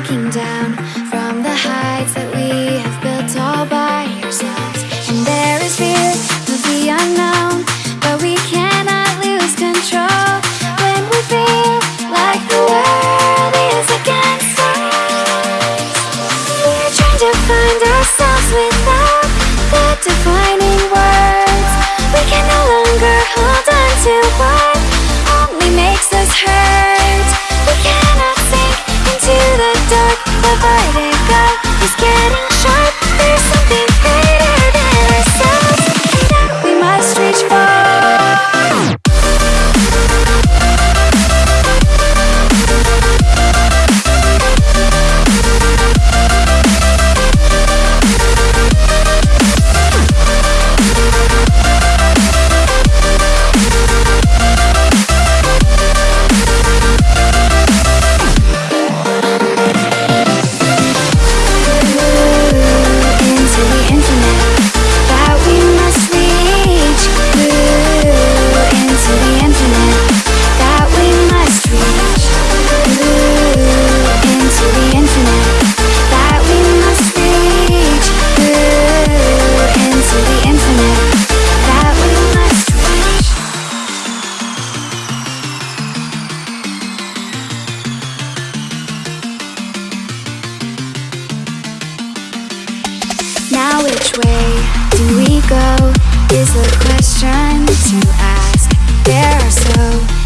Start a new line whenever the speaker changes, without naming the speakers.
looking down from the heights that we have built all by ourselves. And there is fear of the unknown, but we cannot lose control when we feel like the world is against us. We're trying to find ourselves without the defining words. We can no longer hold on to what. Which way do we go is the question to ask. There are so